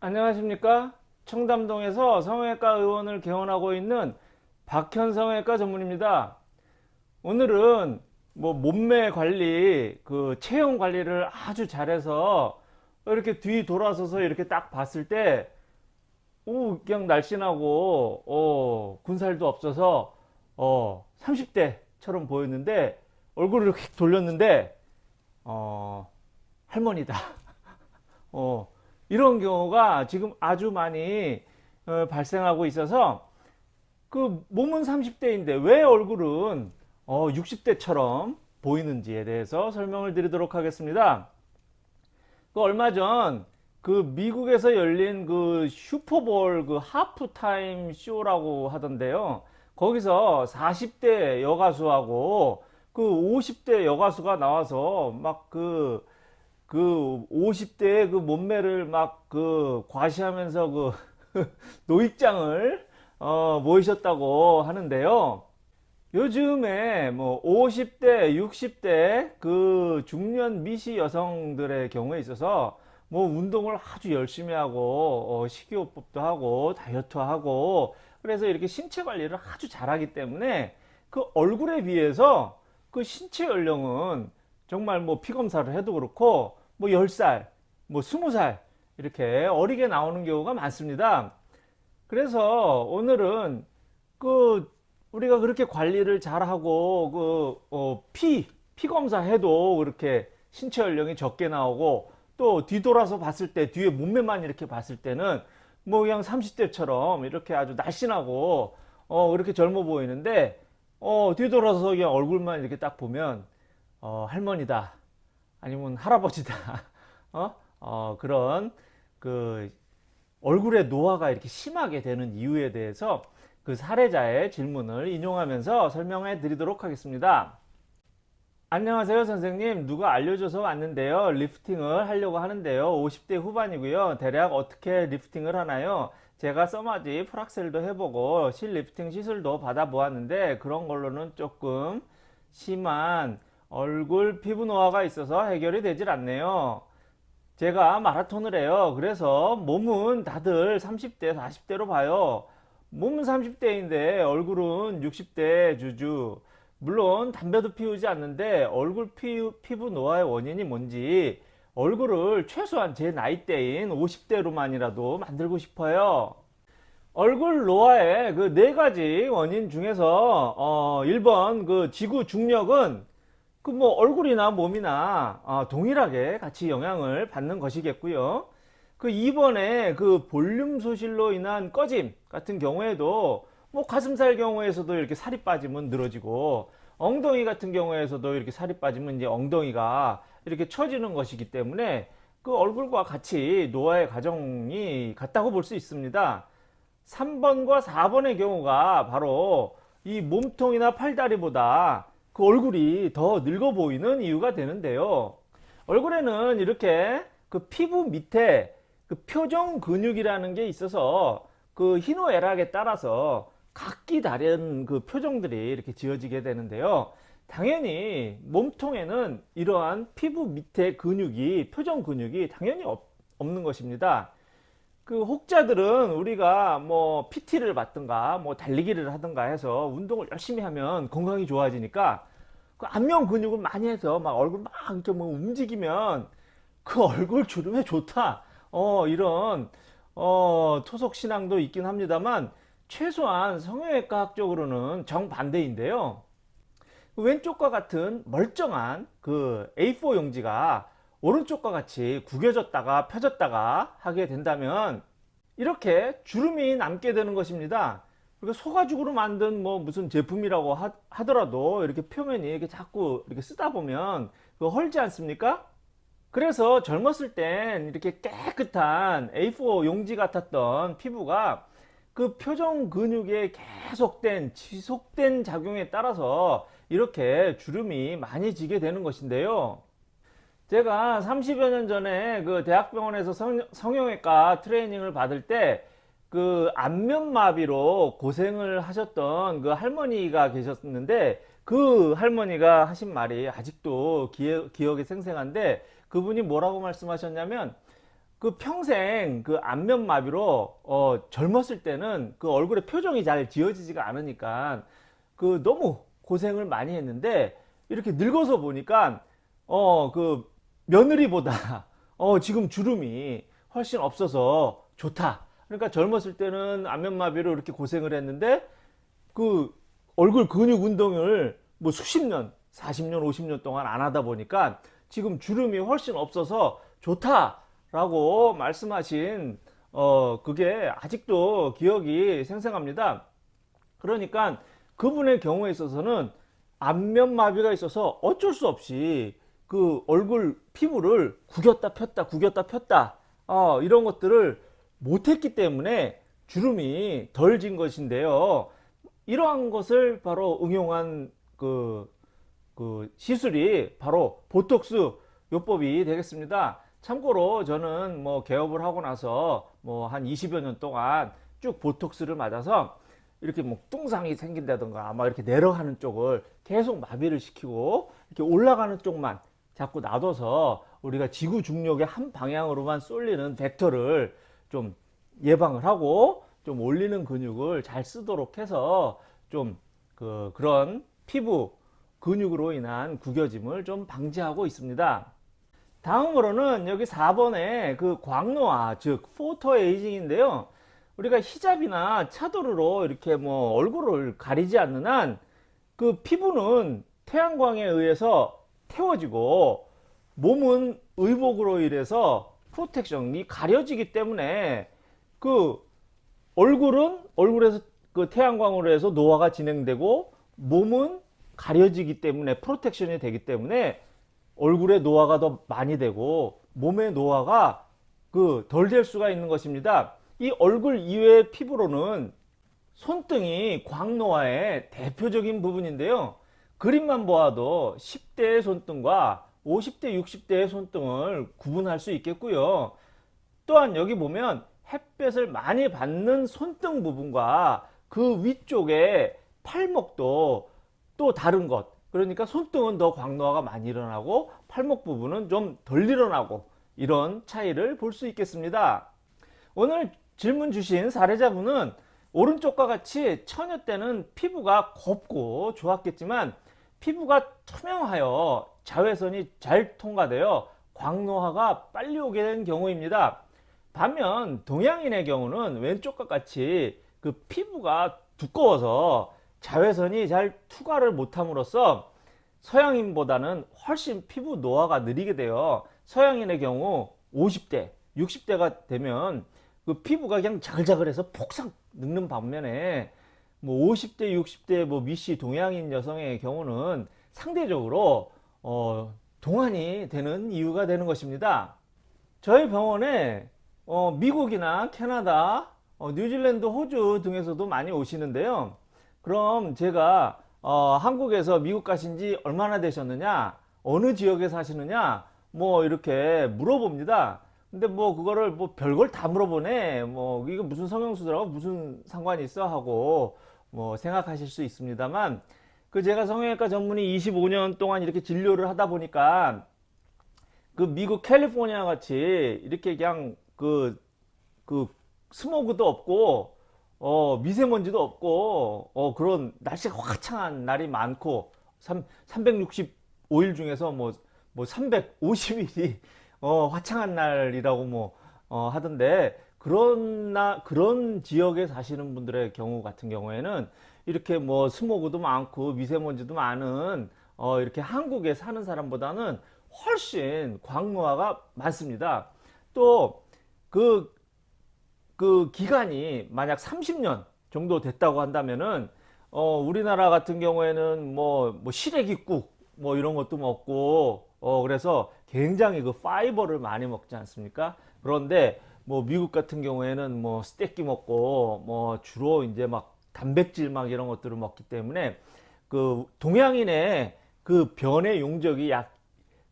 안녕하십니까? 청담동에서 성형외과 의원을 개원하고 있는 박현 성형외과 전문입니다. 오늘은 뭐 몸매 관리 그 체형 관리를 아주 잘해서 이렇게 뒤 돌아서서 이렇게 딱 봤을 때 오, 그냥 날씬하고 어, 군살도 없어서 어, 30대처럼 보였는데 얼굴을 휙 돌렸는데 어, 할머니다. 어, 이런 경우가 지금 아주 많이 어, 발생하고 있어서 그 몸은 30대인데 왜 얼굴은 어, 60대처럼 보이는지에 대해서 설명을 드리도록 하겠습니다. 그 얼마 전 그 미국에서 열린 그 슈퍼볼 그 하프타임 쇼라고 하던데요. 거기서 40대 여가수하고 그 50대 여가수가 나와서 막 그 그 50대의 그 몸매를 막 그 과시하면서 그 노익장을 어 모이셨다고 하는데요. 요즘에 뭐 50대, 60대 그 중년 미시 여성들의 경우에 있어서 뭐 운동을 아주 열심히 하고 어 식이요법도 하고 다이어트 하고 그래서 이렇게 신체 관리를 아주 잘하기 때문에 그 얼굴에 비해서 그 신체 연령은 정말 뭐 피검사를 해도 그렇고 뭐 10살, 뭐 20살 이렇게 어리게 나오는 경우가 많습니다. 그래서 오늘은 그 우리가 그렇게 관리를 잘하고 그 어, 피, 피 검사 해도 그렇게 신체 연령이 적게 나오고 또 뒤돌아서 봤을 때 뒤에 몸매만 이렇게 봤을 때는 뭐 그냥 30대처럼 이렇게 아주 날씬하고 어 그렇게 젊어 보이는데 어 뒤돌아서 그냥 얼굴만 이렇게 딱 보면 어 할머니다 아니면 할아버지다. 어? 어 그런 그 얼굴의 노화가 이렇게 심하게 되는 이유에 대해서 그 사례자의 질문을 인용하면서 설명해 드리도록 하겠습니다. 안녕하세요 선생님. 누가 알려줘서 왔는데요. 리프팅을 하려고 하는데요. 50대 후반이고요. 대략 어떻게 리프팅을 하나요? 제가 써마지 프락셀도 해보고 실 리프팅 시술도 받아 보았는데 그런 걸로는 조금 심한 얼굴 피부 노화가 있어서 해결이 되질 않네요. 제가 마라톤을 해요. 그래서 몸은 다들 30대, 40대로 봐요. 몸은 30대인데 얼굴은 60대 주주. 물론 담배도 피우지 않는데 얼굴 피, 피부 노화의 원인이 뭔지 얼굴을 최소한 제 나이대인 50대로만이라도 만들고 싶어요. 얼굴 노화의 그 네 가지 원인 중에서 어 1번 그 지구 중력은 그 뭐 얼굴이나 몸이나 어, 동일하게 같이 영향을 받는 것이겠고요. 그 2번에 그 볼륨 소실로 인한 꺼짐 같은 경우에도 뭐 가슴살 경우에서도 이렇게 살이 빠지면 늘어지고 엉덩이 같은 경우에서도 이렇게 살이 빠지면 이제 엉덩이가 이렇게 처지는 것이기 때문에 그 얼굴과 같이 노화의 과정이 같다고 볼 수 있습니다. 3번과 4번의 경우가 바로 이 몸통이나 팔다리보다 그 얼굴이 더 늙어 보이는 이유가 되는데요. 얼굴에는 이렇게 그 피부 밑에 그 표정 근육이라는 게 있어서 그 희노애락에 따라서 각기 다른 그 표정들이 이렇게 지어지게 되는데요. 당연히 몸통에는 이러한 피부 밑에 근육이 표정 근육이 당연히 없, 없는 것입니다. 그 혹자들은 우리가 뭐 PT를 받든가 뭐 달리기를 하든가 해서 운동을 열심히 하면 건강이 좋아지니까 그 안면 근육을 많이 해서 막 얼굴 막 이렇게 뭐 움직이면 그 얼굴 주름에 좋다 어 이런 어 토속 신앙도 있긴 합니다만 최소한 성형외과학적으로는 정반대인데요 그 왼쪽과 같은 멀쩡한 그 A4 용지가 오른쪽과 같이 구겨졌다가 펴졌다가 하게 된다면 이렇게 주름이 남게 되는 것입니다. 그러니까 소가죽으로 만든 뭐 무슨 제품이라고 하, 더라도 이렇게 표면이 이렇게 자꾸 이렇게 쓰다 보면 그 헐지 않습니까? 그래서 젊었을 땐 이렇게 깨끗한 A4 용지 같았던 피부가 그 표정 근육에 계속된 지속된 작용에 따라서 이렇게 주름이 많이 지게 되는 것인데요. 제가 30여 년 전에 그 대학병원에서 성, 성형외과 트레이닝을 받을 때 그 안면마비로 고생을 하셨던 그 할머니가 계셨는데 그 할머니가 하신 말이 아직도 기억, 기억에 생생한데 그분이 뭐라고 말씀하셨냐면 그 평생 그 안면마비로 어 젊었을 때는 그 얼굴에 표정이 잘 지어지지가 않으니까 그 너무 고생을 많이 했는데 이렇게 늙어서 보니까 어 그 며느리보다 어 지금 주름이 훨씬 없어서 좋다. 그러니까 젊었을 때는 안면마비로 이렇게 고생을 했는데 그 얼굴 근육 운동을 뭐 수십 년, 40년, 50년 동안 안 하다 보니까 지금 주름이 훨씬 없어서 좋다 라고 말씀하신 어 그게 아직도 기억이 생생합니다. 그러니까 그분의 경우에 있어서는 안면마비가 있어서 어쩔 수 없이 그 얼굴 피부를 구겼다 폈다 구겼다 폈다 어, 이런 것들을 못했기 때문에 주름이 덜 진 것인데요. 이러한 것을 바로 응용한 그, 그 시술이 바로 보톡스 요법이 되겠습니다. 참고로 저는 뭐 개업을 하고 나서 뭐 한 20여 년 동안 쭉 보톡스를 맞아서 이렇게 뭐 뚱상이 생긴다던가 막 이렇게 내려가는 쪽을 계속 마비를 시키고 이렇게 올라가는 쪽만 자꾸 놔둬서 우리가 지구 중력의 한 방향으로만 쏠리는 벡터를 좀 예방을 하고 좀 올리는 근육을 잘 쓰도록 해서 좀 그 그런 피부 근육으로 인한 구겨짐을 좀 방지하고 있습니다. 다음으로는 여기 4번에 그 광노화 즉 포토 에이징인데요. 우리가 히잡이나 차도르로 이렇게 뭐 얼굴을 가리지 않는 한 그 피부는 태양광에 의해서 태워지고 몸은 의복으로 인해서 프로텍션이 가려지기 때문에 그 얼굴은 얼굴에서 그 태양광으로 해서 노화가 진행되고 몸은 가려지기 때문에 프로텍션이 되기 때문에 얼굴에 노화가 더 많이 되고 몸의 노화가 그 덜 될 수가 있는 것입니다. 이 얼굴 이외의 피부로는 손등이 광노화의 대표적인 부분인데요. 그림만 보아도 10대의 손등과 50대, 60대의 손등을 구분할 수 있겠고요. 또한 여기 보면 햇볕을 많이 받는 손등 부분과 그 위쪽에 팔목도 또 다른 것. 그러니까 손등은 더 광노화가 많이 일어나고 팔목 부분은 좀 덜 일어나고 이런 차이를 볼 수 있겠습니다. 오늘 질문 주신 사례자분은 오른쪽과 같이 처녀 때는 피부가 곱고 좋았겠지만 피부가 투명하여 자외선이 잘 통과되어 광노화가 빨리 오게 된 경우입니다. 반면 동양인의 경우는 왼쪽과 같이 그 피부가 두꺼워서 자외선이 잘 투과를 못함으로써 서양인보다는 훨씬 피부 노화가 느리게 되어 서양인의 경우 50대, 60대가 되면 그 피부가 그냥 자글자글해서 폭삭 늙는 반면에 뭐 50대, 60대 뭐 미시 동양인 여성의 경우는 상대적으로 어, 동안이 되는 이유가 되는 것입니다. 저희 병원에 어, 미국이나 캐나다, 어, 뉴질랜드, 호주 등에서도 많이 오시는데요. 그럼 제가 어, 한국에서 미국 가신 지 얼마나 되셨느냐, 어느 지역에 사시느냐, 뭐 이렇게 물어봅니다. 근데 뭐 그거를 뭐 별걸 다 물어보네. 뭐 이거 무슨 성형수술하고 무슨 상관이 있어 하고 뭐 생각하실 수 있습니다만 그 제가 성형외과 전문의 25년 동안 이렇게 진료를 하다 보니까 그 미국 캘리포니아 같이 이렇게 그냥 그, 그 스모그도 없고 어, 미세먼지도 없고 어, 그런 날씨가 화창한 날이 많고 3, 365일 중에서 뭐, 뭐 350일이 어, 화창한 날이라고 뭐 어, 하던데 그런 나 그런 지역에 사시는 분들의 경우 같은 경우에는 이렇게 뭐 스모그도 많고 미세먼지도 많은 어, 이렇게 한국에 사는 사람보다는 훨씬 광노화가 많습니다. 또그그 기간이 만약 30년 정도 됐다고 한다면은 어, 우리나라 같은 경우에는 뭐, 뭐 시래기국 뭐 이런 것도 먹고 어, 그래서 굉장히 그 fiber를 많이 먹지 않습니까? 그런데 뭐 미국 같은 경우에는 뭐 스테이크 먹고 뭐 주로 이제 막 단백질 막 이런 것들을 먹기 때문에 그 동양인의 그 변의 용적이 약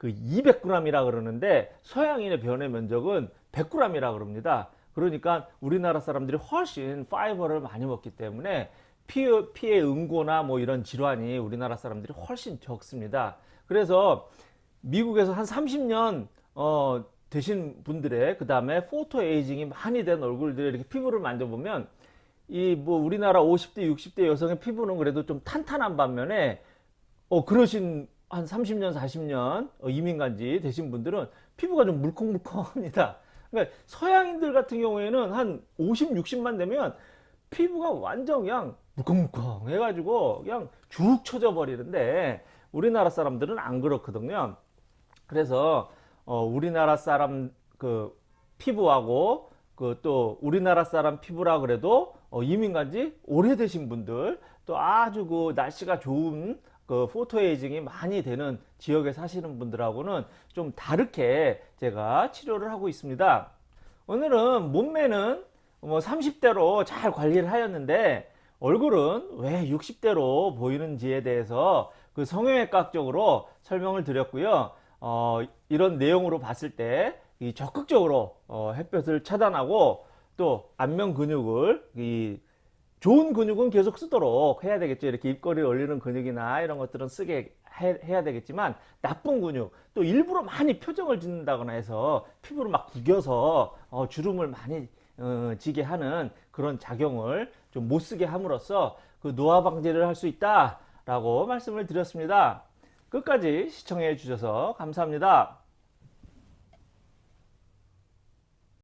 그 200g이라 그러는데 서양인의 변의 면적은 100g이라 그럽니다. 그러니까 우리나라 사람들이 훨씬 파이버를 많이 먹기 때문에 피해 응고나 뭐 이런 질환이 우리나라 사람들이 훨씬 적습니다. 그래서 미국에서 한 30년 어, 되신 분들의 그 다음에 포토 에이징이 많이 된 얼굴들의 이렇게 피부를 만져보면 이 뭐 우리나라 50대 60대 여성의 피부는 그래도 좀 탄탄한 반면에 어 그러신 한 30년 40년 어, 이민간지 되신 분들은 피부가 좀 물컹물컹합니다. 그러니까 서양인들 같은 경우에는 한 50, 60만 되면 피부가 완전 그냥 물컹물컹 해가지고 그냥 죽 쳐져 버리는데 우리나라 사람들은 안 그렇거든요. 그래서 어, 우리나라 사람 그 피부하고 그 또 우리나라 사람 피부라 그래도 어, 이민 간 지 오래되신 분들 또 아주 그 날씨가 좋은 그 포토에이징이 많이 되는 지역에 사시는 분들하고는 좀 다르게 제가 치료를 하고 있습니다. 오늘은 몸매는 뭐 30대로 잘 관리를 하였는데 얼굴은 왜 60대로 보이는지에 대해서 그 성형외과적으로 설명을 드렸고요. 어, 이런 내용으로 봤을 때 이 적극적으로 어, 햇볕을 차단하고 또 안면 근육을 이 좋은 근육은 계속 쓰도록 해야 되겠죠. 이렇게 입꼬리 올리는 근육이나 이런 것들은 쓰게 해, 해야 되겠지만 나쁜 근육 또 일부러 많이 표정을 짓는다거나 해서 피부를 막 구겨서 어, 주름을 많이 어, 지게 하는 그런 작용을 좀 못 쓰게 함으로써 그 노화 방지를 할 수 있다 라고 말씀을 드렸습니다. 끝까지 시청해 주셔서 감사합니다.